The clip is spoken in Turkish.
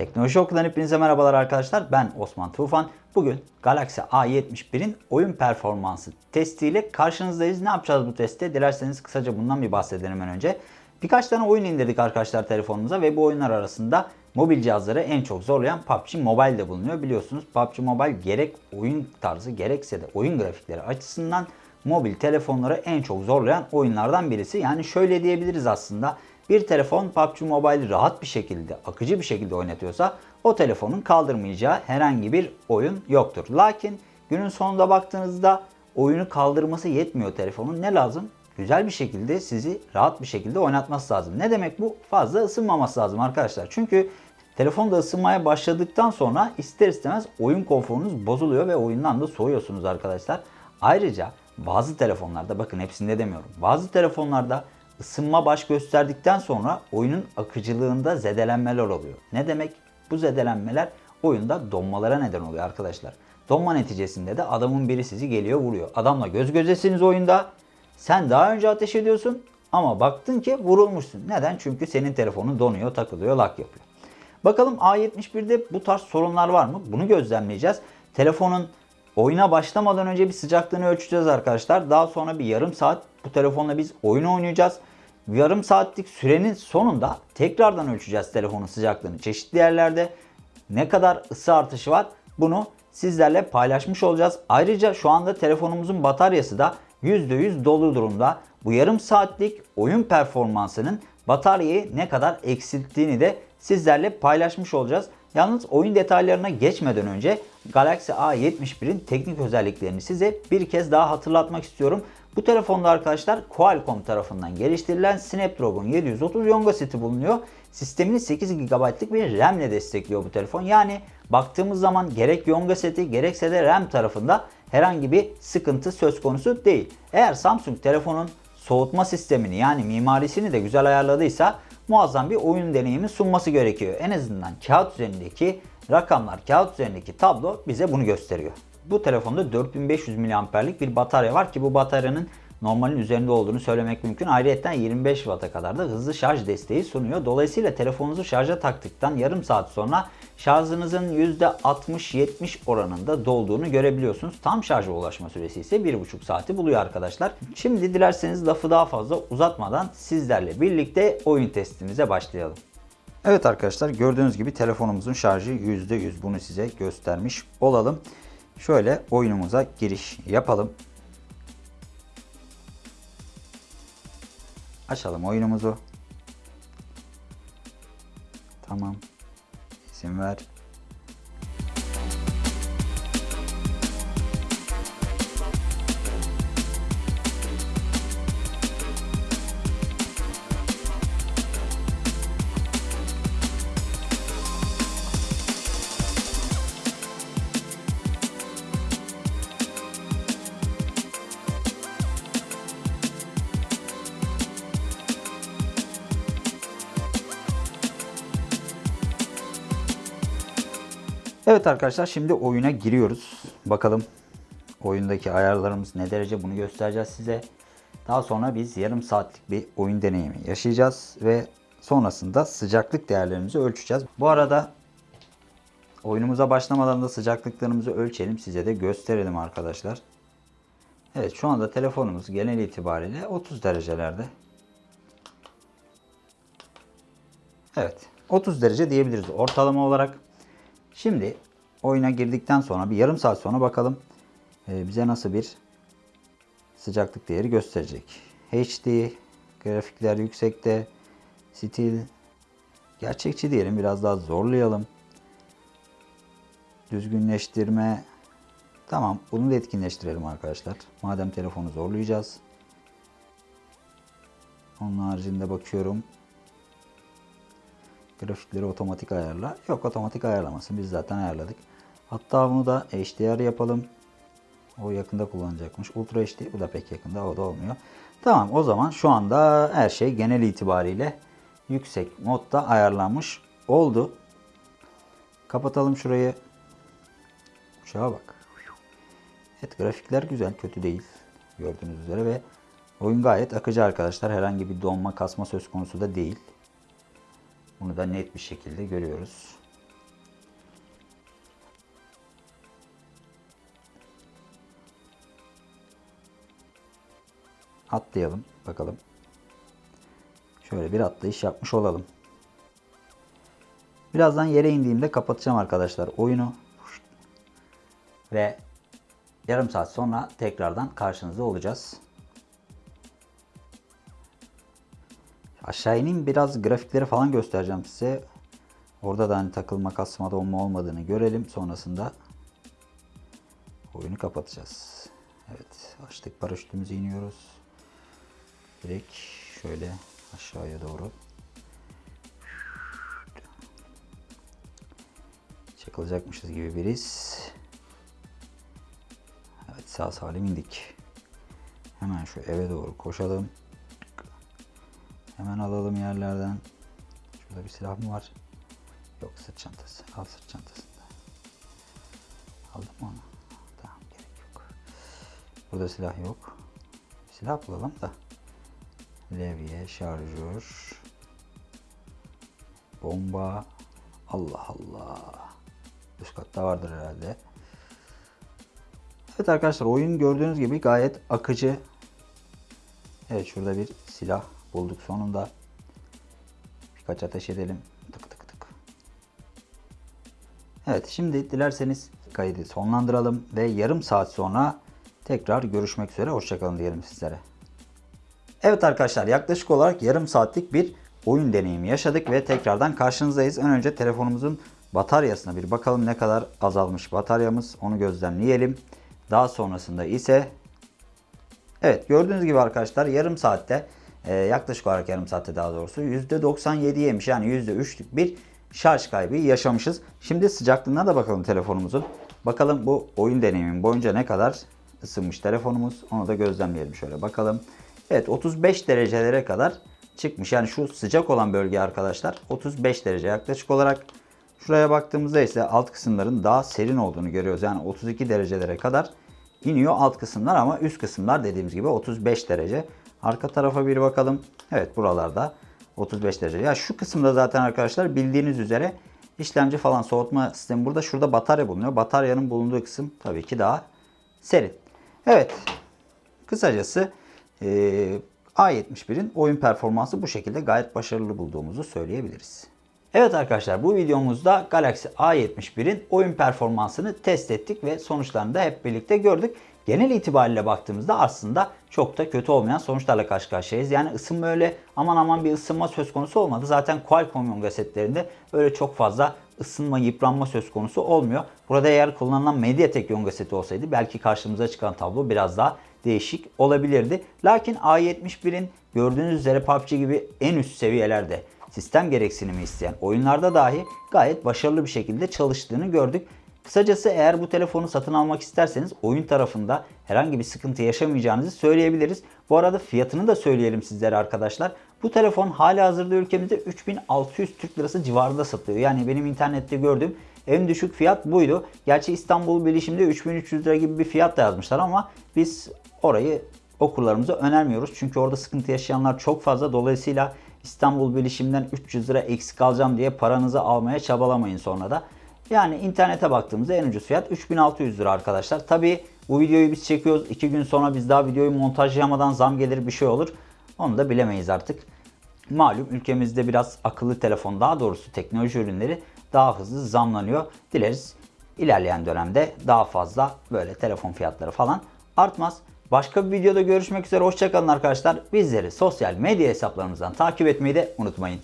Teknoloji Okulu'dan hepinize merhabalar arkadaşlar. Ben Osman Tufan. Bugün Galaxy A71'in oyun performansı testiyle karşınızdayız. Ne yapacağız bu testte? Dilerseniz kısaca bundan bir bahsedelim önce. Birkaç tane oyun indirdik arkadaşlar telefonumuza ve bu oyunlar arasında mobil cihazları en çok zorlayan PUBG Mobile de bulunuyor. Biliyorsunuz PUBG Mobile gerek oyun tarzı gerekse de oyun grafikleri açısından mobil telefonları en çok zorlayan oyunlardan birisi. Yani şöyle diyebiliriz aslında. Bir telefon PUBG Mobile'i rahat bir şekilde, akıcı bir şekilde oynatıyorsa o telefonun kaldırmayacağı herhangi bir oyun yoktur. Lakin günün sonunda baktığınızda oyunu kaldırması yetmiyor telefonun. Ne lazım? Güzel bir şekilde sizi rahat bir şekilde oynatması lazım. Ne demek bu? Fazla ısınmaması lazım arkadaşlar. Çünkü telefonda ısınmaya başladıktan sonra ister istemez oyun konforunuz bozuluyor ve oyundan da soğuyorsunuz arkadaşlar. Ayrıca bazı telefonlarda bakın hepsinde demiyorum. Bazı telefonlarda ısınma baş gösterdikten sonra oyunun akıcılığında zedelenmeler oluyor. Ne demek? Bu zedelenmeler oyunda donmalara neden oluyor arkadaşlar. Donma neticesinde de adamın biri sizi geliyor vuruyor. Adamla göz gözesiniz oyunda. Sen daha önce ateş ediyorsun ama baktın ki vurulmuşsun. Neden? Çünkü senin telefonun donuyor, takılıyor, lak yapıyor. Bakalım A71'de bu tarz sorunlar var mı? Bunu gözlemleyeceğiz. Telefonun oyuna başlamadan önce bir sıcaklığını ölçeceğiz arkadaşlar. Daha sonra bir yarım saat bu telefonla biz oyun oynayacağız. Yarım saatlik sürenin sonunda tekrardan ölçeceğiz telefonun sıcaklığını çeşitli yerlerde. Ne kadar ısı artışı var bunu sizlerle paylaşmış olacağız. Ayrıca şu anda telefonumuzun bataryası da %100 dolu durumda. Bu yarım saatlik oyun performansının bataryayı ne kadar eksilttiğini de sizlerle paylaşmış olacağız. Yalnız oyun detaylarına geçmeden önce Galaxy A71'in teknik özelliklerini size bir kez daha hatırlatmak istiyorum. Bu telefonda arkadaşlar Qualcomm tarafından geliştirilen Snapdragon 730 Yonga seti bulunuyor. Sistemini 8 GB'lık bir RAM ile destekliyor bu telefon. Yani baktığımız zaman gerek Yonga seti gerekse de RAM tarafında herhangi bir sıkıntı söz konusu değil. Eğer Samsung telefonun soğutma sistemini yani mimarisini de güzel ayarladıysa muazzam bir oyun deneyimi sunması gerekiyor. En azından kağıt üzerindeki rakamlar, kağıt üzerindeki tablo bize bunu gösteriyor. Bu telefonda 4500 mAh'lik bir batarya var ki bu bataryanın normalin üzerinde olduğunu söylemek mümkün. Ayrıca 25 Watt'a kadar da hızlı şarj desteği sunuyor. Dolayısıyla telefonunuzu şarja taktıktan yarım saat sonra şarjınızın %60-70 oranında dolduğunu görebiliyorsunuz. Tam şarja ulaşma süresi ise 1,5 saati buluyor arkadaşlar. Şimdi dilerseniz lafı daha fazla uzatmadan sizlerle birlikte oyun testimize başlayalım. Evet arkadaşlar gördüğünüz gibi telefonumuzun şarjı %100 bunu size göstermiş olalım. Şöyle oyunumuza giriş yapalım. Açalım oyunumuzu. Tamam. İsim ver. Evet arkadaşlar şimdi oyuna giriyoruz. Bakalım oyundaki ayarlarımız ne derece bunu göstereceğiz size. Daha sonra biz yarım saatlik bir oyun deneyimi yaşayacağız ve sonrasında sıcaklık değerlerimizi ölçeceğiz. Bu arada oyunumuza başlamadan da sıcaklıklarımızı ölçelim size de gösterelim arkadaşlar. Evet şu anda telefonumuz genel itibariyle 30 derecelerde. Evet 30 derece diyebiliriz ortalama olarak. Şimdi oyuna girdikten sonra bir yarım saat sonra bakalım e, bize nasıl bir sıcaklık değeri gösterecek. HD, grafikler yüksekte, stil, gerçekçi diyelim biraz daha zorlayalım. Düzgünleştirme, tamam bunu da etkinleştirelim arkadaşlar. Madem telefonu zorlayacağız. Onun haricinde bakıyorum. Grafikleri otomatik ayarla. Yok otomatik ayarlamasın. Biz zaten ayarladık. Hatta bunu da HDR yapalım. O yakında kullanacakmış. Ultra HD bu da pek yakında. O da olmuyor. Tamam o zaman şu anda her şey genel itibariyle yüksek modda ayarlanmış oldu. Kapatalım şurayı. Uçağa bak. Evet grafikler güzel. Kötü değil. Gördüğünüz üzere ve oyun gayet akıcı arkadaşlar. Herhangi bir donma kasma söz konusu da değil. Bunu da net bir şekilde görüyoruz. Atlayalım bakalım. Şöyle bir atlayış yapmış olalım. Birazdan yere indiğimde kapatacağım arkadaşlar oyunu. Ve yarım saat sonra tekrardan karşınızda olacağız. Aşağı ineyim biraz grafikleri falan göstereceğim size. Orada da hani takılma kasma donma olmadığını görelim. Sonrasında oyunu kapatacağız. Evet açtık paraşütümüzü iniyoruz. Direkt şöyle aşağıya doğru. Çakılacakmışız gibi biriz. Evet sağ salim indik. Hemen şu eve doğru koşalım. Hemen alalım yerlerden. Şurada bir silah mı var? Yok sırt çantası. Al sırt çantasında. Aldım onu? Tamam gerek yok. Burada silah yok. Silah bulalım da. Levye, şarjör. Bomba. Allah Allah. Üst katta vardır herhalde. Evet arkadaşlar oyun gördüğünüz gibi gayet akıcı. Evet şurada bir silah bulduk sonunda. Birkaç ateş edelim. Tık tık tık. Evet şimdi dilerseniz kaydı sonlandıralım ve yarım saat sonra tekrar görüşmek üzere. Hoşçakalın diyelim sizlere. Evet arkadaşlar yaklaşık olarak yarım saatlik bir oyun deneyimi yaşadık ve tekrardan karşınızdayız. Ön önce telefonumuzun bataryasına bir bakalım ne kadar azalmış bataryamız onu gözlemleyelim. Daha sonrasında ise evet gördüğünüz gibi arkadaşlar yarım saatte e, yaklaşık olarak yarım saatte daha doğrusu %97 yemiş yani %3'lük bir şarj kaybı yaşamışız. Şimdi sıcaklığına da bakalım telefonumuzun. Bakalım bu oyun deneyimin boyunca ne kadar ısınmış telefonumuz onu da gözlemleyelim şöyle bakalım. Evet 35 derecelere kadar çıkmış. Yani şu sıcak olan bölge arkadaşlar 35 derece yaklaşık olarak. Şuraya baktığımızda ise alt kısımların daha serin olduğunu görüyoruz. Yani 32 derecelere kadar iniyor alt kısımlar ama üst kısımlar dediğimiz gibi 35 derece. Arka tarafa bir bakalım. Evet buralarda 35 derece. Ya şu kısımda zaten arkadaşlar bildiğiniz üzere işlemci falan soğutma sistemi burada. Şurada batarya bulunuyor. Bataryanın bulunduğu kısım tabii ki daha serin. Evet. Kısacası ee, A71'in oyun performansı bu şekilde gayet başarılı bulduğumuzu söyleyebiliriz. Evet arkadaşlar bu videomuzda Galaxy A71'in oyun performansını test ettik ve sonuçlarını da hep birlikte gördük. Genel itibariyle baktığımızda aslında çok da kötü olmayan sonuçlarla karşı karşıyayız. Yani ısınma öyle aman aman bir ısınma söz konusu olmadı. Zaten Qualcomm yonga setlerinde öyle çok fazla ısınma, yıpranma söz konusu olmuyor. Burada eğer kullanılan Mediatek yonga seti olsaydı belki karşımıza çıkan tablo biraz daha değişik olabilirdi. Lakin A71'in gördüğünüz üzere PUBG gibi en üst seviyelerde sistem gereksinimi isteyen oyunlarda dahi gayet başarılı bir şekilde çalıştığını gördük. Kısacası eğer bu telefonu satın almak isterseniz oyun tarafında herhangi bir sıkıntı yaşamayacağınızı söyleyebiliriz. Bu arada fiyatını da söyleyelim sizlere arkadaşlar. Bu telefon hala hazırda ülkemizde 3600 Türk Lirası civarında satılıyor. Yani benim internette gördüğüm en düşük fiyat buydu. Gerçi İstanbul Bilişim'de 3300 lira gibi bir fiyat da yazmışlar ama biz orayı okurlarımıza önermiyoruz. Çünkü orada sıkıntı yaşayanlar çok fazla. Dolayısıyla İstanbul Bilişim'den 300 lira eksik alacağım diye paranızı almaya çabalamayın sonra da. Yani internete baktığımızda en ucuz fiyat 3600 lira arkadaşlar. Tabi bu videoyu biz çekiyoruz. 2 gün sonra biz daha videoyu montajlayamadan zam gelir bir şey olur. Onu da bilemeyiz artık. Malum ülkemizde biraz akıllı telefon daha doğrusu teknoloji ürünleri daha hızlı zamlanıyor. Dileriz ilerleyen dönemde daha fazla böyle telefon fiyatları falan artmaz. Başka bir videoda görüşmek üzere. Hoşçakalın arkadaşlar. Bizleri sosyal medya hesaplarımızdan takip etmeyi de unutmayın.